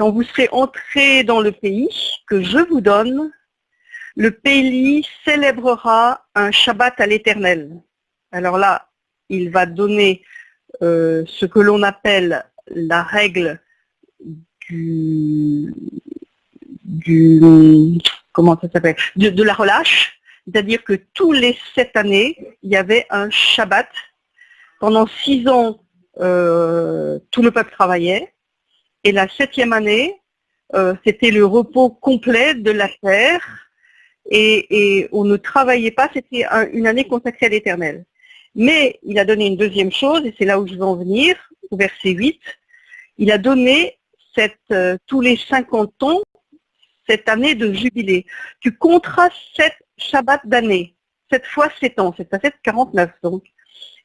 quand vous serez entrés dans le pays que je vous donne, le pays célébrera un Shabbat à l'Éternel. Alors là, il va donner euh, ce que l'on appelle la règle du, comment ça s'appelle de, de la relâche, c'est-à-dire que tous les sept années, il y avait un Shabbat. Pendant six ans, euh, tout le peuple travaillait, et la septième année, euh, c'était le repos complet de la terre, et, on ne travaillait pas, c'était un- une année consacrée à l'Éternel. Mais il a donné une deuxième chose, et c'est là où je veux en venir, au verset 8, il a donné euh, tous les 50 ans cette année de jubilé. Tu compteras sept Shabbats d'année. Sept fois sept ans, c'est à 7, 49 donc.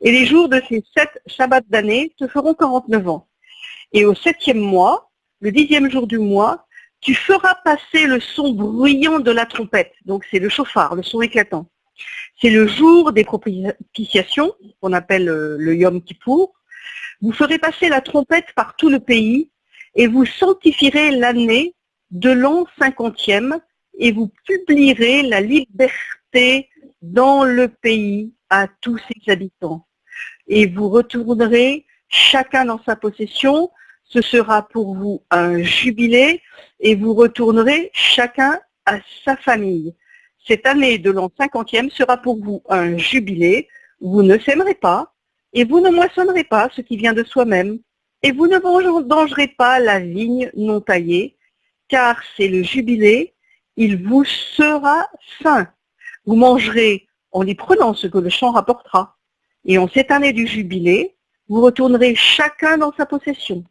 Et les jours de ces sept Shabbats d'année te feront 49 ans. Et au septième mois, le dixième jour du mois, tu feras passer le son bruyant de la trompette. Donc c'est le chauffard, le son éclatant. C'est le jour des propitiations, qu'on appelle euh, le Yom Kippour. Vous ferez passer la trompette par tout le pays et vous sanctifierez l'année de l'an cinquantième et vous publierez la liberté dans le pays à tous ses habitants. Et vous retournerez chacun dans sa possession. Ce sera pour vous un jubilé et vous retournerez chacun à sa famille. Cette année de l'an cinquantième sera pour vous un jubilé. Vous ne sèmerez pas et vous ne moissonnerez pas ce qui vient de soi-même et vous ne vendangerez pas la vigne non taillée, car c'est le jubilé, il vous sera sain. Vous mangerez en y prenant ce que le champ rapportera. Et en cette année du jubilé, vous retournerez chacun dans sa possession.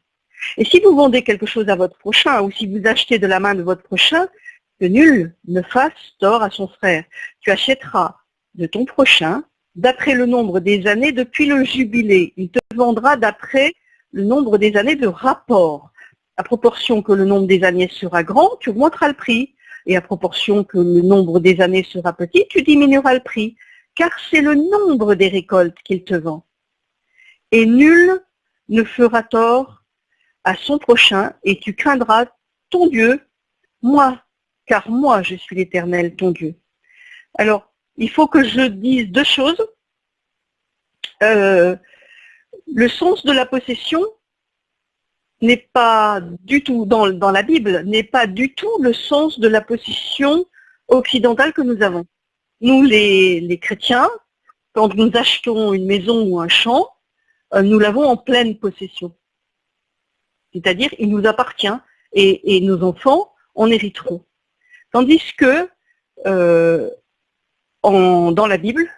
Et si vous vendez quelque chose à votre prochain, ou si vous achetez de la main de votre prochain, que nul ne fasse tort à son frère. Tu achèteras de ton prochain d'après le nombre des années depuis le jubilé. Il te vendra d'après le nombre des années de rapport. À proportion que le nombre des années sera grand, tu augmenteras le prix. Et à proportion que le nombre des années sera petit, tu diminueras le prix. Car c'est le nombre des récoltes qu'il te vend. Et nul ne fera tort à son prochain, et tu craindras ton Dieu, moi, car moi je suis l'Éternel, ton Dieu. Alors, il faut que je dise deux choses. Euh, le sens de la possession n'est pas du tout, dans, la Bible, n'est pas du tout le sens de la possession occidentale que nous avons. Nous, les, chrétiens, quand nous achetons une maison ou un champ, nous l'avons en pleine possession. C'est-à-dire, il nous appartient et, nos enfants en hériteront. Tandis que euh, dans la Bible,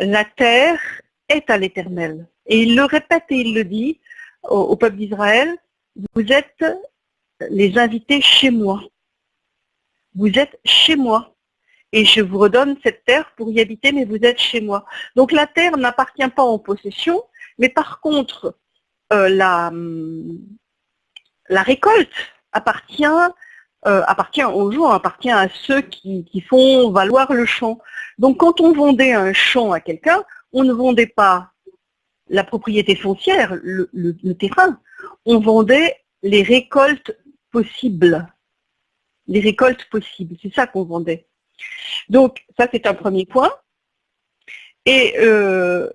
la terre est à l'éternel. Et il le répète et il le dit au, peuple d'Israël, vous êtes les inviter chez moi. Vous êtes chez moi. Et je vous redonne cette terre pour y habiter, mais vous êtes chez moi. Donc la terre n'appartient pas en possession, mais par contre, euh, la, récolte appartient, euh, appartient aux gens, appartient à ceux qui, qui font valoir le champ. Donc quand on vendait un champ à quelqu'un, on ne vendait pas la propriété foncière, le, terrain, on vendait les récoltes possibles. Les récoltes possibles, c'est ça qu'on vendait. Donc ça c'est un premier point. Et euh,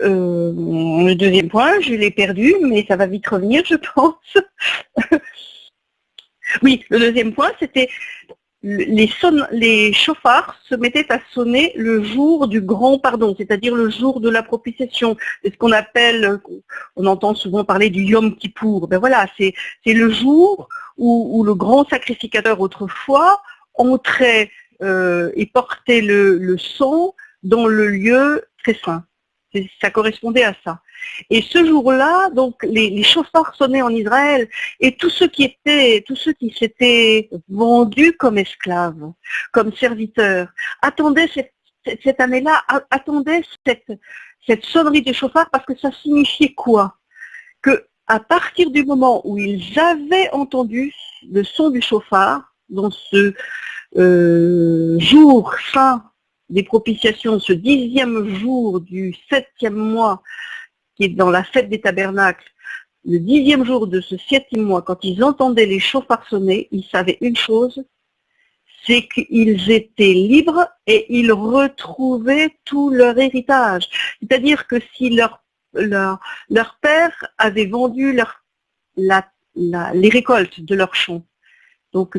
euh, le deuxième point, je l'ai perdu, mais ça va vite revenir, je pense. oui, le deuxième point, c'était les, les chauffards se mettaient à sonner le jour du grand pardon, c'est-à-dire le jour de la propitiation. C'est ce qu'on appelle, on entend souvent parler du Yom Kippour. Ben voilà, c'est le jour où, le grand sacrificateur autrefois entrait euh, et portait le, le sang dans le lieu très saint. Ça correspondait à ça. Et ce jour-là, donc les, chauffards sonnaient en Israël et tous ceux qui étaient, tous ceux qui s'étaient vendus comme esclaves, comme serviteurs, attendaient cette, année-là, attendaient cette, cette sonnerie des chauffards parce que ça signifiait quoi? Que à partir du moment où ils avaient entendu le son du chauffard, dans ce euh, jour fin des propitiations, ce dixième jour du septième mois qui est dans la fête des tabernacles, le dixième jour de ce septième mois, quand ils entendaient les chauffards sonner, ils savaient une chose, c'est qu'ils étaient libres et ils retrouvaient tout leur héritage. C'est-à-dire que si leur, père avait vendu les récoltes de leur champ, donc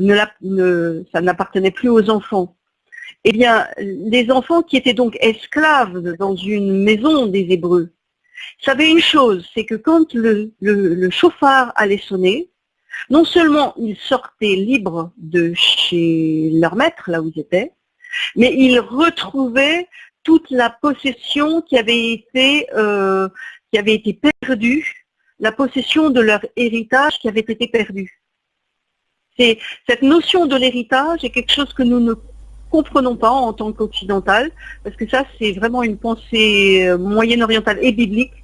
ça n'appartenait plus aux enfants, eh bien, les enfants qui étaient donc esclaves dans une maison des Hébreux, savait une chose, c'est que quand le, chauffard allait sonner, non seulement ils sortaient libres de chez leur maître, là où ils étaient, mais ils retrouvaient toute la possession qui avait été, euh, qui avait été perdue, la possession de leur héritage qui avait été perdu. Cette notion de l'héritage est quelque chose que nous ne comprenons pas en tant qu'occidental, parce que ça c'est vraiment une pensée euh, moyenne-orientale et biblique,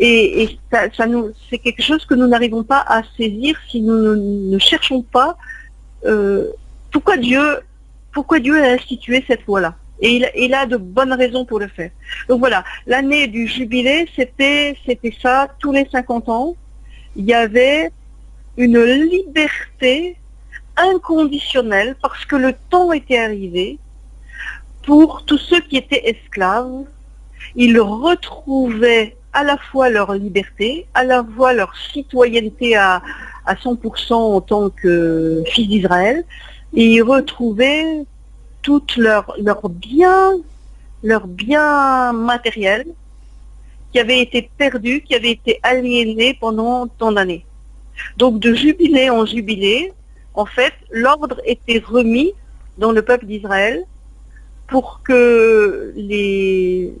et, ça, c'est quelque chose que nous n'arrivons pas à saisir si nous ne, cherchons pas euh, pourquoi Dieu, pourquoi Dieu a institué cette loi-là. Et il, a de bonnes raisons pour le faire. Donc voilà, l'année du jubilé, c'était, c'était ça, tous les 50 ans, il y avait une liberté inconditionnelle parce que le temps était arrivé pour tous ceux qui étaient esclaves. Ils retrouvaient à la fois leur liberté, à la fois leur citoyenneté à, à 100% en tant que fils d'Israël, et y retrouver toutes leurs leur biens, leurs biens matériels qui avaient été perdus, qui avaient été aliénés pendant tant d'années. Donc de jubilé en jubilé, en fait, l'ordre était remis dans le peuple d'Israël pour que les,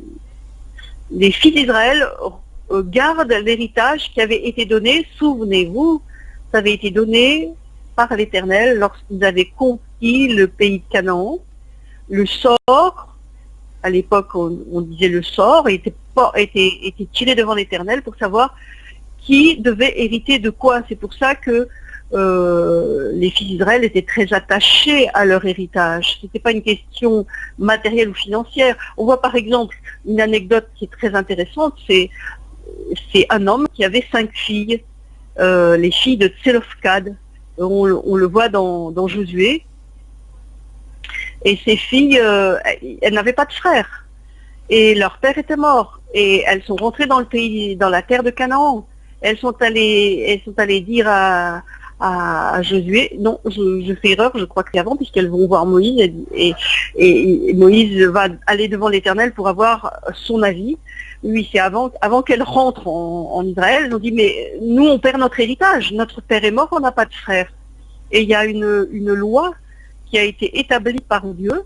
fils d'Israël euh, gardent l'héritage qui avait été donné, souvenez-vous, ça avait été donné par l'Éternel lorsqu'ils avaient conquis le pays de Canaan. Le sort, à l'époque on, disait le sort, était, était, était tiré devant l'Éternel pour savoir qui devait hériter de quoi. C'est pour ça que euh, les fils d'Israël étaient très attachés à leur héritage. Ce n'était pas une question matérielle ou financière. On voit par exemple une anecdote qui est très intéressante, c'est un homme qui avait cinq filles, euh, les filles de Tselofkad. On, le voit dans, Josué. Et ces filles, euh, elles n'avaient pas de frères. Et leur père était mort. Et elles sont rentrées dans le pays, dans la terre de Canaan. Elles sont allées, elles sont allées dire à, à, Josué. Non, je, fais erreur, je crois que c'est avant, puisqu'elles vont voir Moïse et, Moïse va aller devant l'Éternel pour avoir son avis. Oui, c'est avant, avant qu'elles rentrent en, Israël, elles ont dit, mais nous, on perd notre héritage. Notre père est mort, on n'a pas de frère. Et il y a une, une, loi qui a été établie par Dieu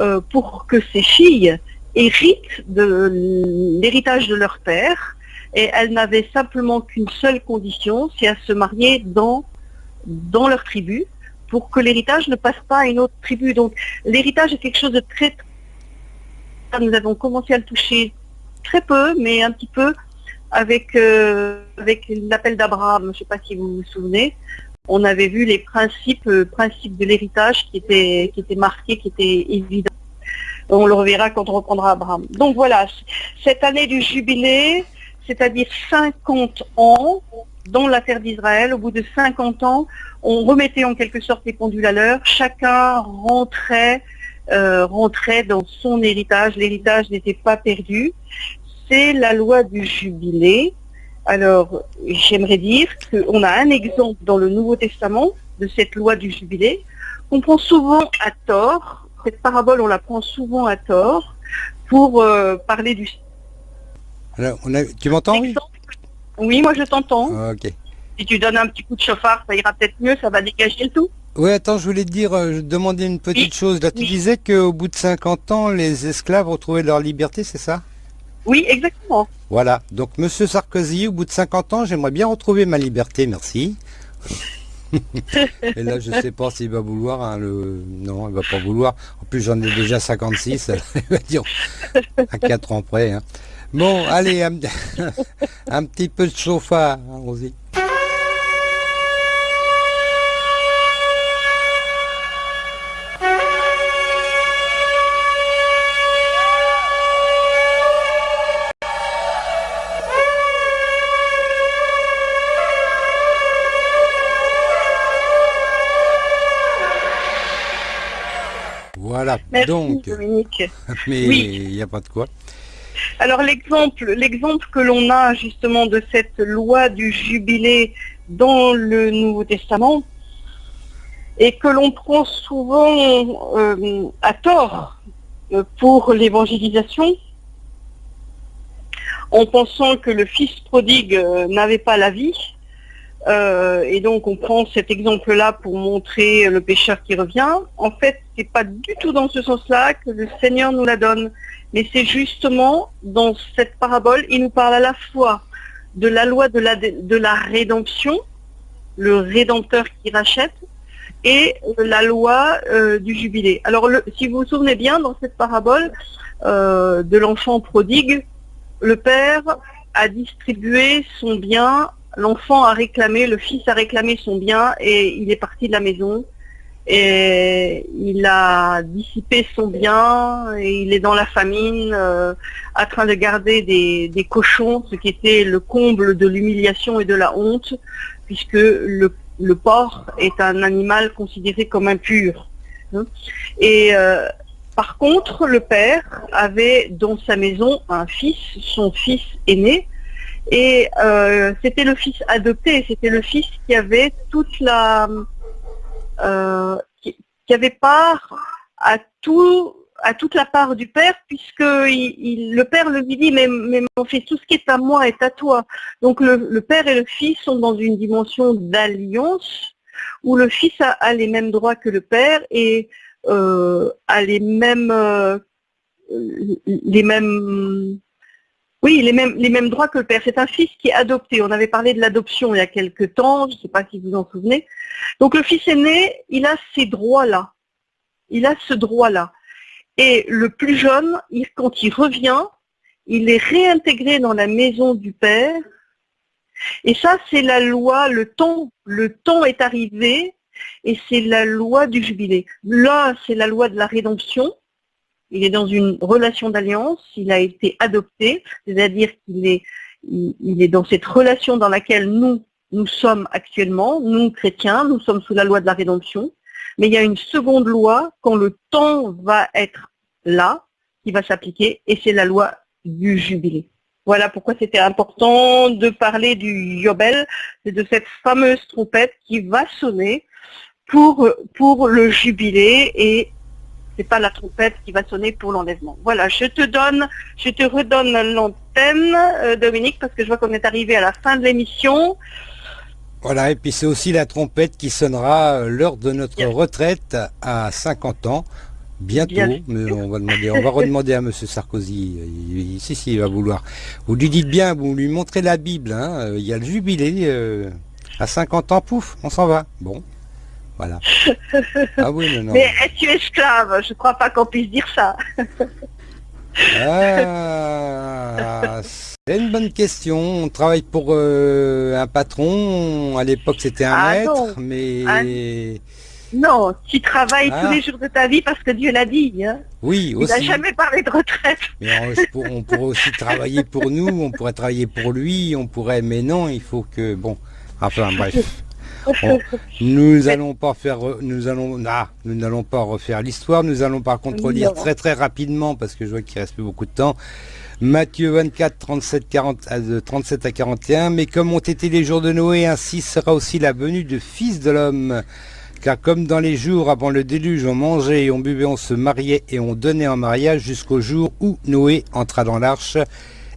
euh, pour que ces filles héritent de l'héritage de leur père. Et elles n'avaient simplement qu'une seule condition, c'est à se marier dans dans leur tribu pour que l'héritage ne passe pas à une autre tribu. Donc l'héritage est quelque chose de très... Nous avons commencé à le toucher très peu, mais un petit peu avec, euh, avec l'appel d'Abraham. Je ne sais pas si vous vous souvenez. On avait vu les principes, euh, principes de l'héritage qui étaient, qui étaient marqués, qui étaient évidents. On le reverra quand on reprendra Abraham. Donc voilà, cette année du jubilé, c'est-à-dire 50 ans, dans la terre d'Israël, au bout de 50 ans, on remettait en quelque sorte les pendules à l'heure, chacun rentrait, euh, rentrait dans son héritage, l'héritage n'était pas perdu. C'est la loi du jubilé. Alors, j'aimerais dire qu'on a un exemple dans le Nouveau Testament de cette loi du jubilé, qu'on prend souvent à tort, cette parabole on la prend souvent à tort, pour euh, parler du... Alors, tu m'entends oui, moi je t'entends. Ah, ok. Si tu donnes un petit coup de chauffard, ça ira peut-être mieux, ça va dégager le tout. Oui, attends, je voulais te dire, euh, je demandais une petite chose. Là, tu disais qu'au bout de 50 ans, les esclaves retrouvaient leur liberté, c'est ça? Oui, exactement. Voilà. Donc, Monsieur Sarkozy, au bout de 50 ans, j'aimerais bien retrouver ma liberté, merci. Et là, je sais pas s'il va vouloir. Hein, le... Non, il va pas vouloir. En plus, j'en ai déjà 56. il va dire à 4 ans près. Hein. Bon, allez, un, petit peu de chauffard, allons-y. Voilà, donc, Dominique. mais il n'y a pas de quoi. Alors l'exemple, que l'on a justement de cette loi du jubilé dans le Nouveau Testament et que l'on prend souvent euh, à tort euh, pour l'évangélisation, en pensant que le fils prodigue euh, n'avait pas la vie. Et donc on prend cet exemple-là pour montrer le pécheur qui revient. En fait, ce n'est pas du tout dans ce sens-là que le Seigneur nous la donne. Mais c'est justement dans cette parabole, il nous parle à la fois de la loi de la, de la rédemption, le rédempteur qui rachète, et la loi euh, du jubilé. Alors si vous vous souvenez bien, dans cette parabole euh, de l'enfant prodigue, le père a distribué son bien, l'enfant a réclamé, le fils a réclamé son bien et il est parti de la maison et il a dissipé son bien et il est dans la famine euh, en train de garder des, cochons, ce qui était le comble de l'humiliation et de la honte, puisque le, porc est un animal considéré comme impur. Et euh, par contre, le père avait dans sa maison un fils, son fils aîné, et euh, c'était le fils adopté, c'était le fils qui avait toute la euh, qui, avait part à tout à toute la part du père, puisque le père lui dit mais, mais, mon fils, tout ce qui est à moi est à toi. Donc le, père et le fils sont dans une dimension d'alliance où le fils a, les mêmes droits que le père et euh, a les mêmes les mêmes oui, les mêmes, droits que le père. C'est un fils qui est adopté. On avait parlé de l'adoption il y a quelque temps, je ne sais pas si vous en souvenez. Donc le fils aîné, il a ces droits-là. Il a ce droit-là. Et le plus jeune, quand il revient, il est réintégré dans la maison du père. Et ça, c'est la loi, le temps, le temps est arrivé, et c'est la loi du jubilé. Là, c'est la loi de la rédemption il est dans une relation d'alliance, il a été adopté, c'est-à-dire qu'il est, il, est dans cette relation dans laquelle nous, nous sommes actuellement, nous chrétiens, nous sommes sous la loi de la rédemption, mais il y a une seconde loi quand le temps va être là, qui va s'appliquer, et c'est la loi du jubilé. Voilà pourquoi c'était important de parler du Yobel, de cette fameuse trompette qui va sonner pour, pour le jubilé et c'est pas la trompette qui va sonner pour l'enlèvement. Voilà, je te donne, je te redonne l'antenne, euh, Dominique, parce que je vois qu'on est arrivé à la fin de l'émission. Voilà, et puis c'est aussi la trompette qui sonnera euh, lors de notre retraite à 50 ans. Bientôt, mais on va demander, on va redemander à M. Sarkozy. Si, si, il va vouloir. Vous lui dites bien, vous lui montrez la Bible. Hein, il y a le jubilé. Euh, À 50 ans, pouf, on s'en va. Bon, voilà. Ah oui, non, non. Mais es-tu esclave? Je crois pas qu'on puisse dire ça. Ah, c'est une bonne question. On travaille pour euh, un patron. À l'époque, c'était un Ah, maître, non. mais Ah. Non, tu travailles Ah. tous les jours de ta vie parce que Dieu l'a dit. Hein. oui, Il n'a aussi. jamais parlé de retraite. Mais on, on pourrait aussi travailler pour nous. On pourrait travailler pour lui. On pourrait, mais non, il faut que bon. Enfin, bref. On- nous allons pas faire, re- nous allons, ah, nous n'allons pas refaire l'histoire. Nous allons par contre Non. très très rapidement parce que je vois qu'il reste plus beaucoup de temps. Matthieu 24, 37, 40, à- de 37 à 41. Mais comme ont été les jours de Noé, ainsi sera aussi la venue du Fils de l'homme. Car comme dans les jours avant le déluge, on mangeait et on buvait, on se mariait et on donnait en mariage jusqu'au jour où Noé entra dans l'arche.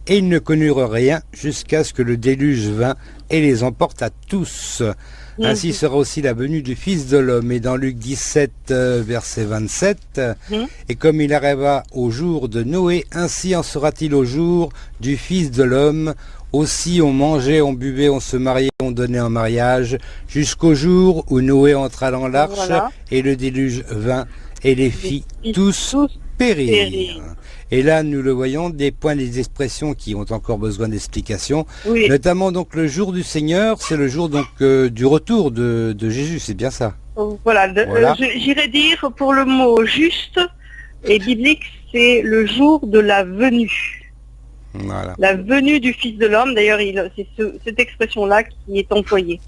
Et ils ne connurent rien jusqu'à ce que le déluge vint et les emporte à tous. Ainsi sera aussi la venue du Fils de l'homme. Et dans Luc 17, euh, verset 27, euh, Mhm. Et comme il arriva au jour de Noé, ainsi en sera-t-il au jour du Fils de l'homme. Aussi on mangeait, on buvait, on se mariait, on donnait en mariage, jusqu'au jour où Noé entra dans l'arche, Voilà. et le déluge vint, et les fit tous tous périr. périrent. Et là, nous le voyons, des points, des expressions qui ont encore besoin d'explication. Oui, Notamment donc le jour du Seigneur, c'est le jour donc euh, du retour de, de Jésus, c'est bien ça. voilà. euh, J'irais dire pour le mot juste et biblique, c'est le jour de la venue. Voilà. La venue du Fils de l'homme, d'ailleurs, il- c'est ce- cette expression-là qui est employée.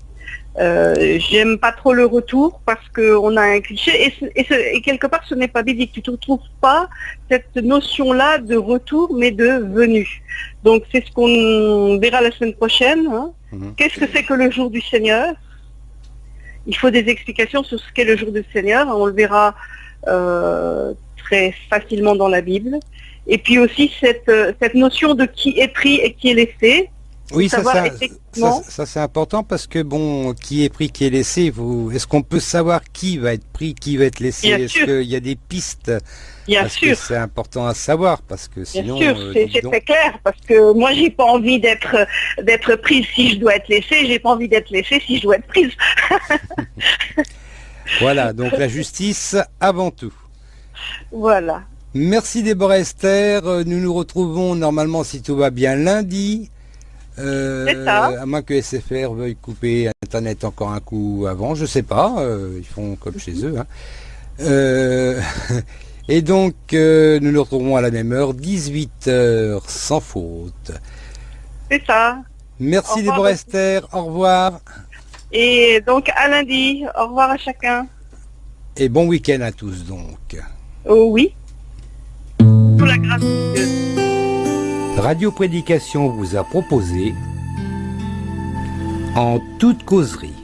Euh, J'aime pas trop le retour parce qu'on a un cliché et, ce- et ce- et quelque part ce n'est pas biblique. Tu ne retrouves pas cette notion-là de retour mais de venue. Donc c'est ce qu'on verra la semaine prochaine. hein. Mhm. Qu'est-ce que c'est que le jour du Seigneur? Il faut des explications sur ce qu'est le jour du Seigneur. On le verra euh, très facilement dans la Bible. Et puis aussi cette, euh, cette notion de qui est pris et qui est laissé. Oui, ça, savoir ça, effectivement- ça, ça, c'est important parce que bon, qui est pris, qui est laissé, vous, est-ce qu'on peut savoir qui va être pris, qui va être laissé? Bien Est-ce qu'il y a des pistes? Bien Parce sûr, c'est important à savoir parce que bien sinon, sûr, euh, c'est très clair parce que moi j'ai pas envie d'être d'être prise si je dois être laissée, j'ai pas envie d'être laissée si je dois être prise. voilà, donc la justice avant tout. Voilà. Merci Déborah Esther. Euh, Nous nous retrouvons normalement, si tout va bien, lundi. Euh, ça. à moins que SFR veuille couper Internet encore un coup avant, je sais pas. euh, ils font comme chez eux. hein. Euh, et donc, nous nous retrouvons à la même heure, 18h sans faute. C'est ça. Merci Déborah. Esther. Au revoir. Et donc à lundi. Au revoir à chacun. Et bon week-end à tous donc. Oh oui. Sous la grâce de Dieu. Radio Prédication vous a proposé En toute causerie.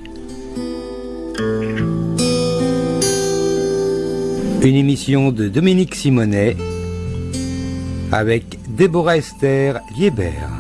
Une émission de Dominique Simonet avec Déborah Esther Liébert.